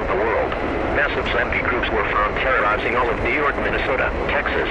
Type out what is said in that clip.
around the world. Massive zombie groups were found terrorizing all of New York, Minnesota, Texas,